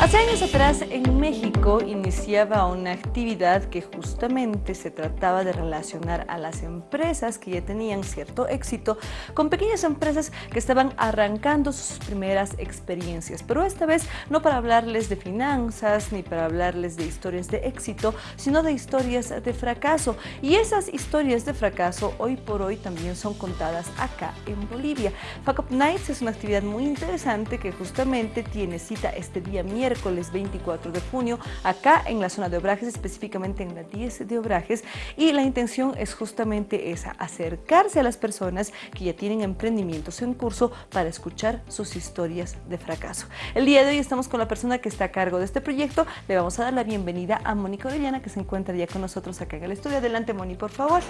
Hace años atrás en México iniciaba una actividad que justamente se trataba de relacionar a las empresas que ya tenían cierto éxito con pequeñas empresas que estaban arrancando sus primeras experiencias. Pero esta vez no para hablarles de finanzas ni para hablarles de historias de éxito, sino de historias de fracaso. Y esas historias de fracaso hoy por hoy también son contadas acá en Bolivia. Fuck Up Nights es una actividad muy interesante que justamente tiene cita este día miércoles miércoles 24 de junio, acá en la zona de Obrajes, específicamente en la 10 de Obrajes, y la intención es justamente esa, acercarse a las personas que ya tienen emprendimientos en curso para escuchar sus historias de fracaso. El día de hoy estamos con la persona que está a cargo de este proyecto, le vamos a dar la bienvenida a Mónica Orellana, que se encuentra ya con nosotros acá en el estudio. Adelante, Moni, por favor.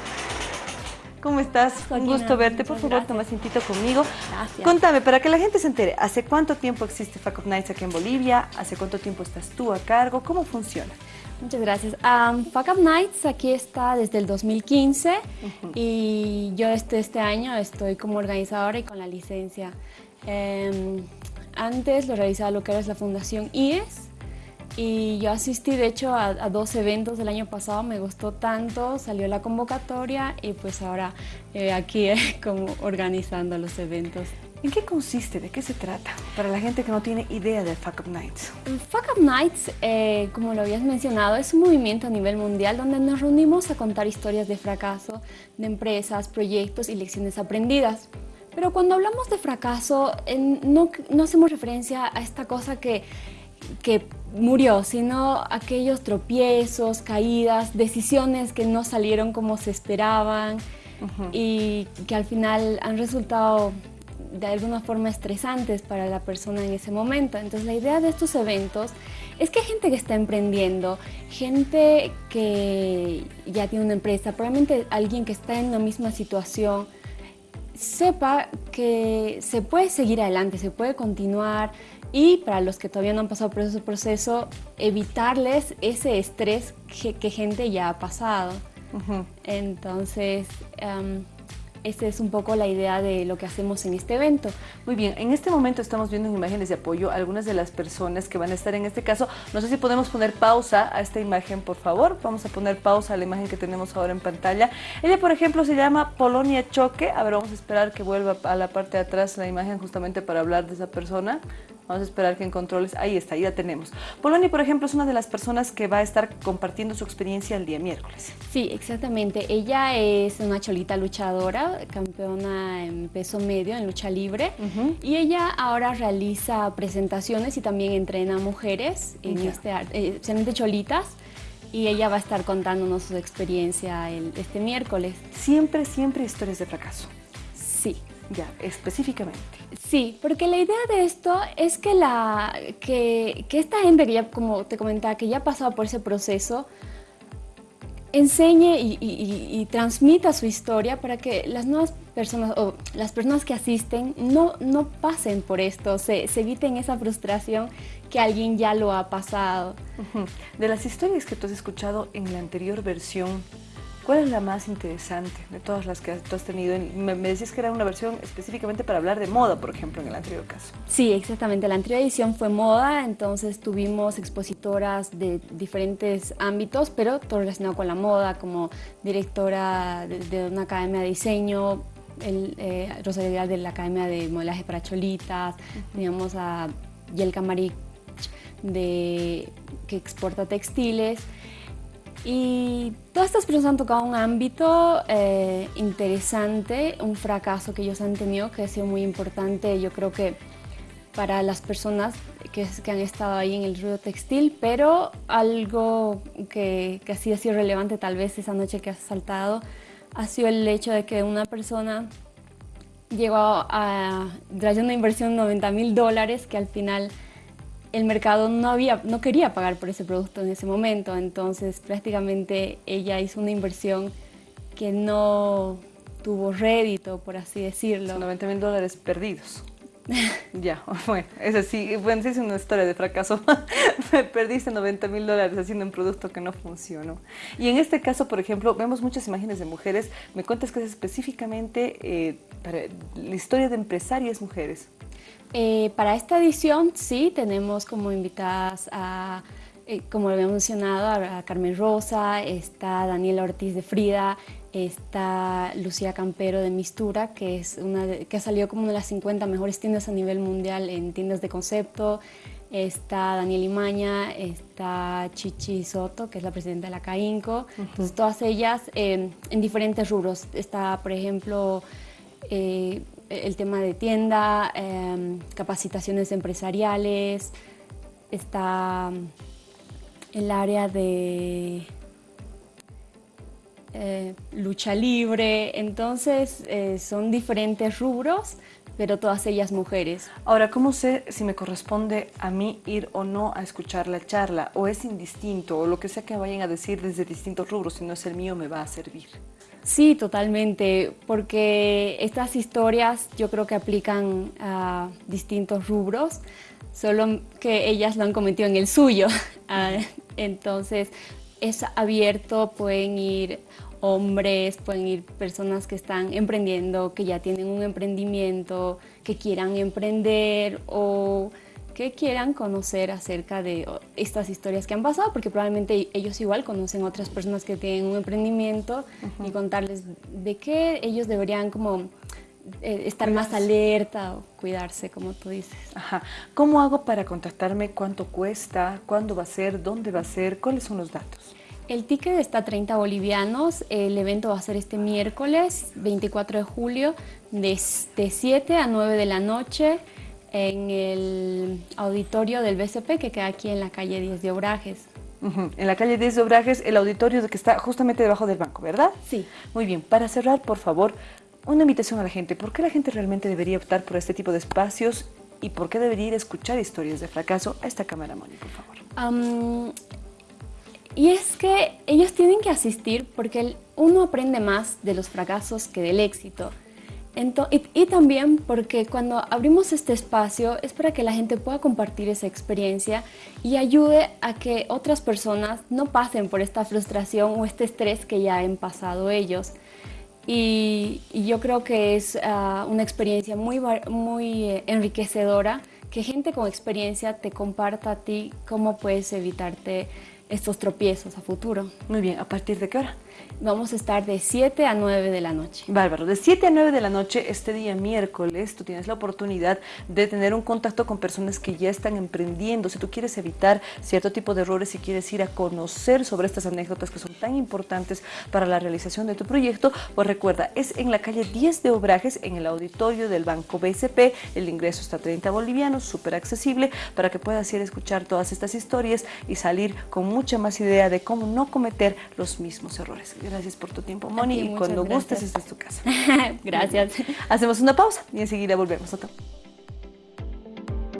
¿Cómo estás? Un gusto verte. Por favor, toma asientito conmigo. Gracias. Contame, para que la gente se entere, ¿hace cuánto tiempo existe Fuck Up Nights aquí en Bolivia? ¿Hace cuánto tiempo estás tú a cargo? ¿Cómo funciona? Muchas gracias. Um, Fuck Up Nights aquí está desde el 2015 y yo este, este año estoy como organizadora y con la licencia. Em, antes lo realizaba lo que era la Fundación IES, y yo asistí de hecho a, dos eventos del año pasado, me gustó tanto, salió la convocatoria y pues ahora eh, aquí como organizando los eventos. ¿En qué consiste? ¿De qué se trata? Para la gente que no tiene idea de Fuck Up Nights. Fuck Up Nights, eh, como lo habías mencionado, es un movimiento a nivel mundial donde nos reunimos a contar historias de fracaso de empresas, proyectos y lecciones aprendidas. Pero cuando hablamos de fracaso, no, no hacemos referencia a esta cosa que que murió, sino aquellos tropiezos, caídas, decisiones que no salieron como se esperaban y que al final han resultado de alguna forma estresantes para la persona en ese momento. Entonces la idea de estos eventos es que gente que está emprendiendo, gente que ya tiene una empresa, probablemente alguien que está en la misma situación, sepa que se puede seguir adelante, se puede continuar, y para los que todavía no han pasado por ese proceso, evitarles ese estrés que, gente ya ha pasado. Entonces, um, esta es un poco la idea de lo que hacemos en este evento. Muy bien, en este momento estamos viendo en imágenes de apoyo algunas de las personas que van a estar en este caso. No sé si podemos poner pausa a esta imagen, por favor. Vamos a poner pausa a la imagen que tenemos ahora en pantalla. Ella, por ejemplo, se llama Polonia Choque. A ver, vamos a esperar que vuelva a la parte de atrás la imagen justamente para hablar de esa persona. Vamos a esperar que en controles, ahí está, ahí la tenemos. Polonia, por ejemplo, es una de las personas que va a estar compartiendo su experiencia el día miércoles. Sí, exactamente. Ella es una cholita luchadora, campeona en peso medio, en lucha libre. Y ella ahora realiza presentaciones y también entrena a mujeres, en este, eh, especialmente cholitas y ella va a estar contándonos su experiencia el, este miércoles. Siempre, siempre historias de fracaso. Sí. Ya, específicamente. Sí, porque la idea de esto es que, la, que, esta gente que ya, como te comentaba, que ya ha pasado por ese proceso, enseñe y, transmita su historia para que las nuevas personas o las personas que asisten no, no pasen por esto, se, se eviten esa frustración que alguien ya lo ha pasado. De las historias que tú has escuchado en la anterior versión, ¿Cuál es la más interesante de todas las que tú has tenido? Me, decías que era una versión específicamente para hablar de moda, por ejemplo, en el anterior caso. Sí, exactamente. La anterior edición fue moda, entonces tuvimos expositoras de diferentes ámbitos, pero todo relacionado con la moda, como directora de, una academia de diseño, el, eh, Rosalía de la Academia de Modelaje para Cholitas, teníamos a Yelka Marich, de, que exporta textiles, y todas estas personas han tocado un ámbito eh, interesante, un fracaso que ellos han tenido que ha sido muy importante, yo creo que para las personas que, que han estado ahí en el ruido textil, pero algo que, que sí ha sido relevante tal vez esa noche que has saltado ha sido el hecho de que una persona llegó a, traer una inversión de 90 mil dólares que al final el mercado no, había, no quería pagar por ese producto en ese momento, entonces prácticamente ella hizo una inversión que no tuvo rédito, por así decirlo. Son 90 mil dólares perdidos. ya, bueno, es así, bueno, es una historia de fracaso. Perdiste 90 mil dólares haciendo un producto que no funcionó. Y en este caso, por ejemplo, vemos muchas imágenes de mujeres. Me cuentas que es específicamente eh, para la historia de empresarias mujeres. Eh, para esta edición, sí, tenemos como invitadas a eh, como había mencionado, a Carmen Rosa, está Daniela Ortiz de Frida, está Lucía Campero de Mistura, que, es una que salido como una de las 50 mejores tiendas a nivel mundial en tiendas de concepto, está Daniel Imaña, está Chichi Soto, que es la presidenta de la CAINCO, entonces todas ellas eh, en diferentes rubros. Está, por ejemplo, eh, el tema de tienda, capacitaciones empresariales, está el área de eh, lucha libre, entonces eh, son diferentes rubros, pero todas ellas mujeres. Ahora, ¿cómo sé si me corresponde a mí ir o no a escuchar la charla? ¿O es indistinto? ¿O lo que sea que vayan a decir desde distintos rubros, si no es el mío, me va a servir? Sí, totalmente, porque estas historias yo creo que aplican a distintos rubros solo que ellas lo han cometido en el suyo. Ah, entonces es abierto, pueden ir hombres, pueden ir personas que están emprendiendo, que ya tienen un emprendimiento, que quieran emprender o que quieran conocer acerca de estas historias que han pasado, porque probablemente ellos igual conocen otras personas que tienen un emprendimiento y contarles de qué ellos deberían como eh, estar más alerta o cuidarse, como tú dices. Ajá. ¿Cómo hago para contactarme? ¿Cuánto cuesta? ¿Cuándo va a ser? ¿Dónde va a ser? ¿Cuáles son los datos? El ticket está a 30 bolivianos. El evento va a ser este miércoles, 24 de julio, de, 7 a 9 de la noche en el auditorio del BCP que queda aquí en la calle 10 de Obrajes. En la calle 10 de Obrajes, el auditorio que está justamente debajo del banco, ¿verdad? Sí. Muy bien, para cerrar, por favor, una invitación a la gente. ¿Por qué la gente realmente debería optar por este tipo de espacios y por qué debería ir a escuchar historias de fracaso a esta cámara, Moni, por favor? y es que ellos tienen que asistir porque uno aprende más de los fracasos que del éxito. y, y, también porque cuando abrimos este espacio es para que la gente pueda compartir esa experiencia y ayude a que otras personas no pasen por esta frustración o este estrés que ya han pasado ellos. Y, yo creo que es ah, una experiencia muy, muy eh, enriquecedora que gente con experiencia te comparta a ti cómo puedes evitarte estos tropiezos a futuro. Muy bien, ¿a partir de qué hora? Vamos a estar de 7 a 9 de la noche. Bárbaro, de 7 a 9 de la noche este día miércoles tú tienes la oportunidad de tener un contacto con personas que ya están emprendiendo. Si tú quieres evitar cierto tipo de errores, si quieres ir a conocer sobre estas anécdotas que son tan importantes para la realización de tu proyecto, pues recuerda, es en la calle 10 de Obrajes, en el auditorio del Banco BCP. El ingreso está a 30 bolivianos, súper accesible para que puedas ir a escuchar todas estas historias y salir con mucha más idea de cómo no cometer los mismos errores. Gracias por tu tiempo, Moni. y cuando gustes, esta es tu casa. gracias. Hacemos una pausa y enseguida volvemos. a